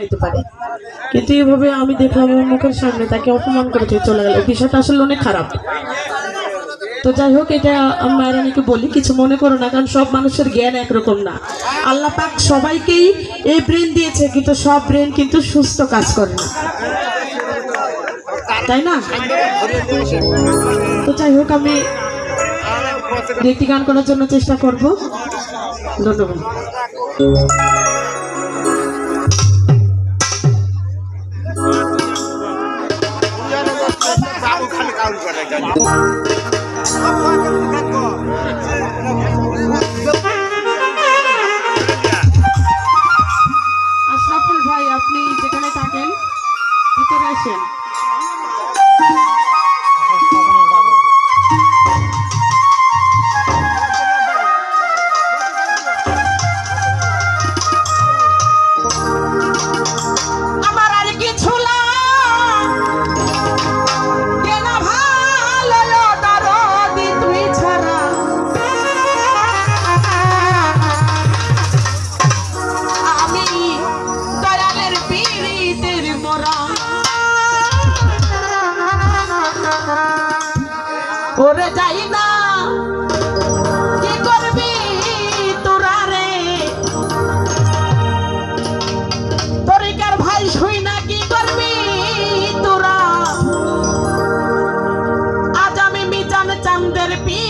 যাইতে পারে। কিন্তু এভাবে আমি দেখলাম মুখের সামনে তাকে অপমান করে চলে গেল বিষয়টা আসলে অনেক খারাপ। তো যাই হোক, এটা আমি মায়েরানিকে বলি, কিছু মনে করো না, কারণ সব মানুষের জ্ঞান একরকম না। আল্লাহ পাক সবাইকেই এই ব্রেন দিয়েছে, কিন্তু সব ব্রেন কিন্তু সুস্থ কাজ করে না। তাই না? তো যাই হোক, আমি একটি গান করার জন্য চেষ্টা করব। ধন্যবাদ। আশরাফুল ভাই আপনি যেখানে থাকেন ভিতরে আসেন। ওরে যাই না। কি করবি তোরা রে? তরিকার ভাই শুই না, কি করবি তোরা? আজ আমি মিজান চান্দের পীড়িতের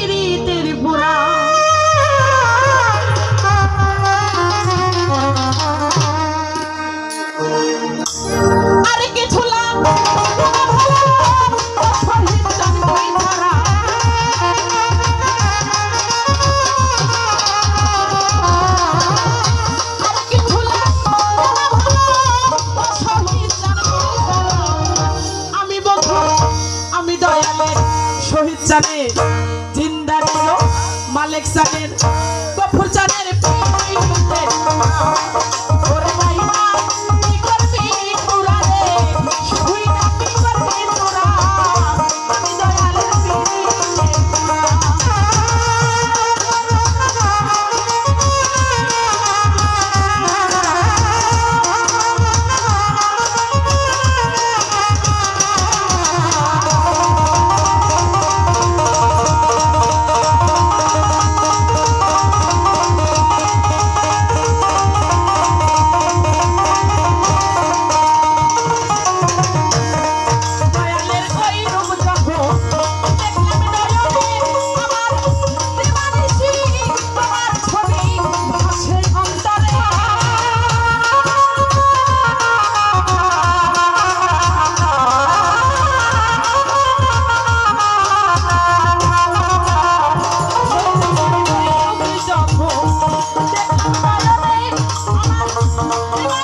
মালিক চানের গফর চানের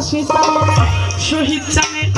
হাসি শহীদ চানের